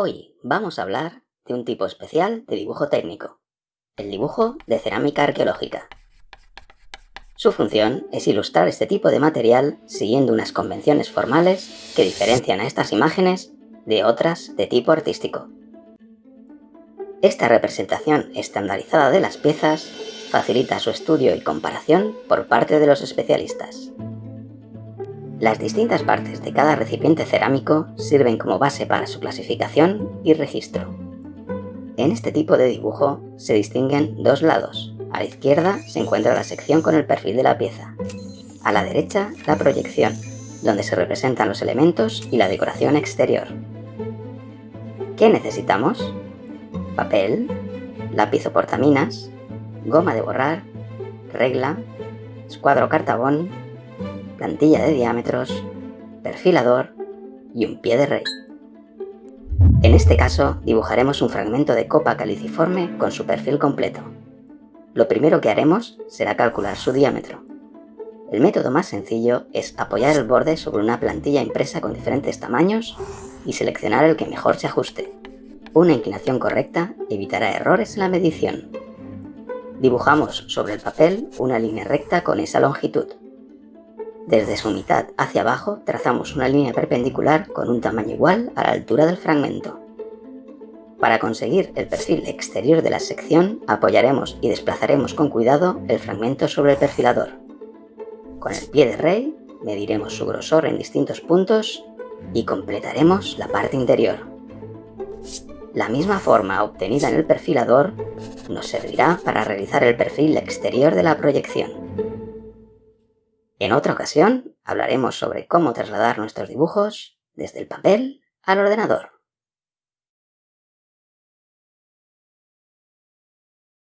Hoy vamos a hablar de un tipo especial de dibujo técnico, el dibujo de cerámica arqueológica. Su función es ilustrar este tipo de material siguiendo unas convenciones formales que diferencian a estas imágenes de otras de tipo artístico. Esta representación estandarizada de las piezas facilita su estudio y comparación por parte de los especialistas. Las distintas partes de cada recipiente cerámico sirven como base para su clasificación y registro. En este tipo de dibujo se distinguen dos lados. A la izquierda se encuentra la sección con el perfil de la pieza. A la derecha, la proyección, donde se representan los elementos y la decoración exterior. ¿Qué necesitamos? Papel, lápiz o portaminas, goma de borrar, regla, escuadro cartabón, plantilla de diámetros, perfilador y un pie de rey. En este caso, dibujaremos un fragmento de copa caliciforme con su perfil completo. Lo primero que haremos será calcular su diámetro. El método más sencillo es apoyar el borde sobre una plantilla impresa con diferentes tamaños y seleccionar el que mejor se ajuste. Una inclinación correcta evitará errores en la medición. Dibujamos sobre el papel una línea recta con esa longitud. Desde su mitad hacia abajo trazamos una línea perpendicular con un tamaño igual a la altura del fragmento. Para conseguir el perfil exterior de la sección, apoyaremos y desplazaremos con cuidado el fragmento sobre el perfilador. Con el pie de rey, mediremos su grosor en distintos puntos y completaremos la parte interior. La misma forma obtenida en el perfilador nos servirá para realizar el perfil exterior de la proyección. En otra ocasión hablaremos sobre cómo trasladar nuestros dibujos desde el papel al ordenador.